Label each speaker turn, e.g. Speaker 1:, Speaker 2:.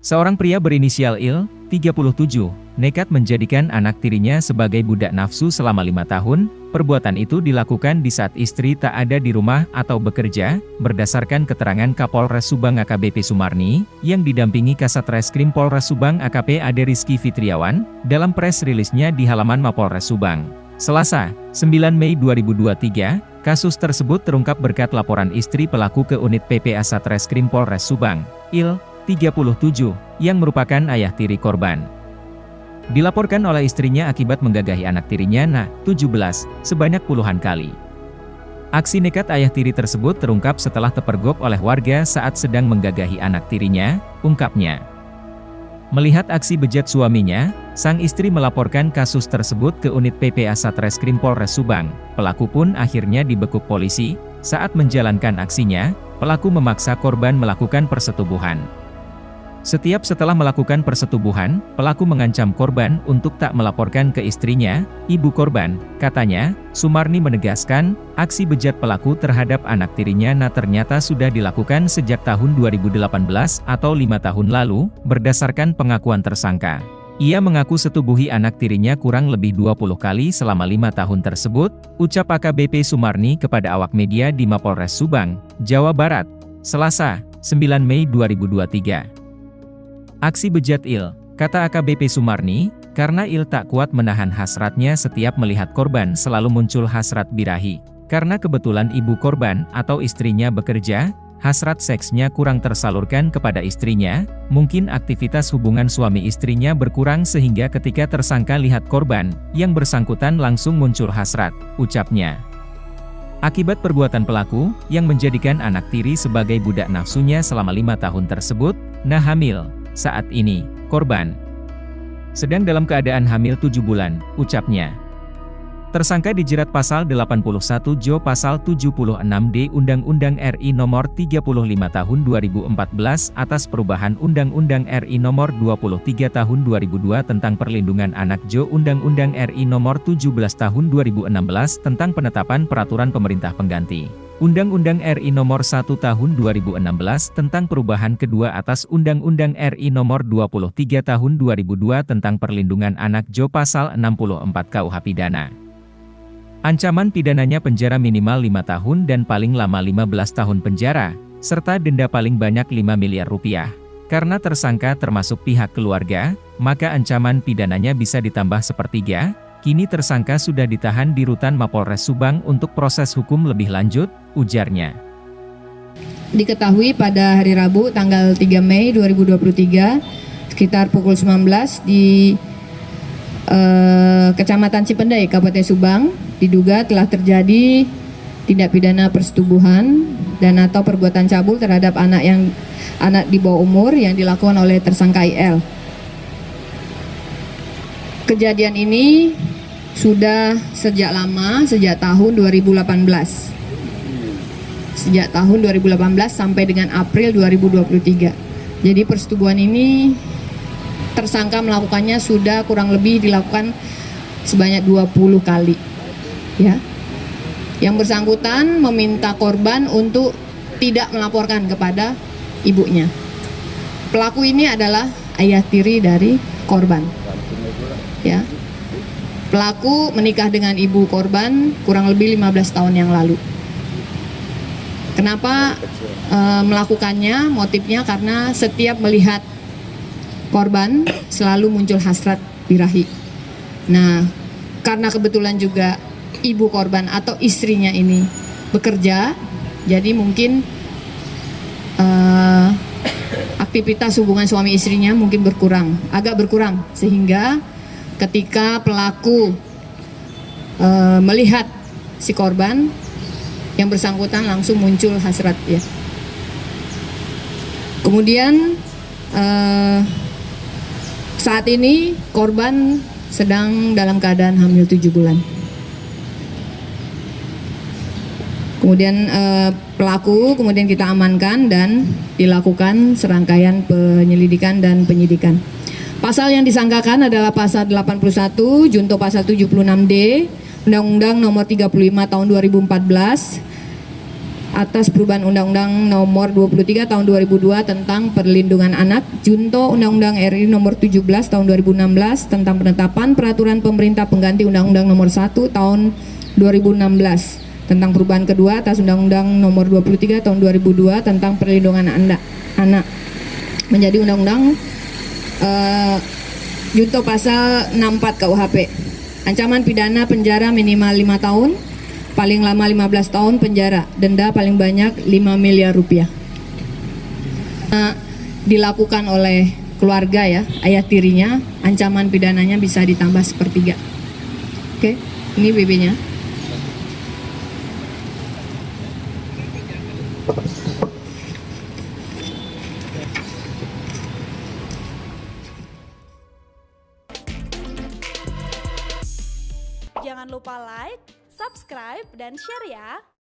Speaker 1: Seorang pria berinisial Il, 37, nekat menjadikan anak tirinya sebagai budak nafsu selama lima tahun, perbuatan itu dilakukan di saat istri tak ada di rumah atau bekerja, berdasarkan keterangan Kapolres Subang AKBP Sumarni, yang didampingi Kasat Reskrim Polres Subang AKP Ade Rizky Fitriawan, dalam press rilisnya di halaman Mapolres Subang. Selasa, 9 Mei 2023, kasus tersebut terungkap berkat laporan istri pelaku ke unit PPA Satreskrim Polres Subang, Il, 37, yang merupakan ayah tiri korban. Dilaporkan oleh istrinya akibat menggagahi anak tirinya Na, 17, sebanyak puluhan kali. Aksi nekat ayah tiri tersebut terungkap setelah terpergok oleh warga saat sedang menggagahi anak tirinya, ungkapnya. Melihat aksi bejat suaminya, sang istri melaporkan kasus tersebut ke unit PPA Satreskrim Polres Subang. Pelaku pun akhirnya dibekuk polisi. Saat menjalankan aksinya, pelaku memaksa korban melakukan persetubuhan. Setiap setelah melakukan persetubuhan, pelaku mengancam korban untuk tak melaporkan ke istrinya, ibu korban. Katanya, Sumarni menegaskan, aksi bejat pelaku terhadap anak tirinya nah ternyata sudah dilakukan sejak tahun 2018 atau lima tahun lalu, berdasarkan pengakuan tersangka. Ia mengaku setubuhi anak tirinya kurang lebih 20 kali selama lima tahun tersebut, ucap AKBP Sumarni kepada awak media di Mapolres Subang, Jawa Barat, Selasa, 9 Mei 2023. Aksi bejat Il, kata AKBP Sumarni, karena Il tak kuat menahan hasratnya setiap melihat korban selalu muncul hasrat birahi. Karena kebetulan ibu korban atau istrinya bekerja, hasrat seksnya kurang tersalurkan kepada istrinya, mungkin aktivitas hubungan suami istrinya berkurang sehingga ketika tersangka lihat korban, yang bersangkutan langsung muncul hasrat, ucapnya. Akibat perbuatan pelaku, yang menjadikan anak tiri sebagai budak nafsunya selama lima tahun tersebut, nah hamil, saat ini, korban sedang dalam keadaan hamil 7 bulan, ucapnya. Tersangka dijerat pasal 81 Jo pasal 76D Undang-Undang RI Nomor 35 Tahun 2014 atas perubahan Undang-Undang RI Nomor 23 Tahun 2002 tentang perlindungan anak Jo Undang-Undang RI Nomor 17 Tahun 2016 tentang penetapan peraturan pemerintah pengganti. Undang-Undang RI Nomor 1 Tahun 2016 tentang perubahan kedua atas Undang-Undang RI Nomor 23 Tahun 2002 tentang perlindungan anak Jo Pasal 64 KUH Pidana. Ancaman pidananya penjara minimal 5 tahun dan paling lama 15 tahun penjara, serta denda paling banyak 5 miliar rupiah. Karena tersangka termasuk pihak keluarga, maka ancaman pidananya bisa ditambah sepertiga, Kini tersangka sudah ditahan di rutan Mapolres Subang untuk proses hukum lebih lanjut, ujarnya.
Speaker 2: Diketahui pada hari Rabu tanggal 3 Mei 2023 sekitar pukul 19 di eh, Kecamatan Cipendai, Kabupaten Subang diduga telah terjadi tindak pidana persetubuhan dan atau perbuatan cabul terhadap anak yang anak di bawah umur yang dilakukan oleh tersangka IL. Kejadian ini sudah sejak lama, sejak tahun 2018. Sejak tahun 2018 sampai dengan April 2023. Jadi persetubuhan ini tersangka melakukannya sudah kurang lebih dilakukan sebanyak 20 kali. Ya. Yang bersangkutan meminta korban untuk tidak melaporkan kepada ibunya. Pelaku ini adalah ayah tiri dari korban. Ya. Pelaku menikah dengan ibu korban kurang lebih 15 tahun yang lalu. Kenapa e, melakukannya? Motifnya karena setiap melihat korban selalu muncul hasrat birahi. Nah, karena kebetulan juga ibu korban atau istrinya ini bekerja, jadi mungkin e, aktivitas hubungan suami istrinya mungkin berkurang, agak berkurang sehingga ketika pelaku e, melihat si korban yang bersangkutan langsung muncul hasrat ya. Kemudian e, saat ini korban sedang dalam keadaan hamil tujuh bulan. Kemudian eh, pelaku kemudian kita amankan dan dilakukan serangkaian penyelidikan dan penyidikan. Pasal yang disangkakan adalah pasal 81 junto pasal 76D Undang-Undang nomor 35 tahun 2014 atas perubahan Undang-Undang Nomor 23 Tahun 2002 tentang Perlindungan Anak, Junto Undang-Undang RI Nomor 17 Tahun 2016 tentang penetapan peraturan pemerintah pengganti Undang-Undang Nomor 1 Tahun 2016 tentang perubahan kedua atas Undang-Undang Nomor 23 Tahun 2002 tentang Perlindungan Anak, menjadi Undang-Undang uh, Junto Pasal 64 KUHP. Ancaman pidana penjara minimal 5 tahun, paling lama 15 tahun penjara, denda paling banyak 5 miliar rupiah. Nah, dilakukan oleh keluarga ya, ayah tirinya, ancaman pidananya bisa ditambah sepertiga. Oke, ini BB-nya.
Speaker 3: Jangan lupa like, subscribe, dan share ya!